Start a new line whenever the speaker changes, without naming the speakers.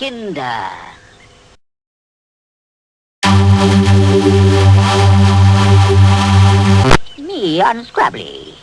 Kinder. Me unscrabbly.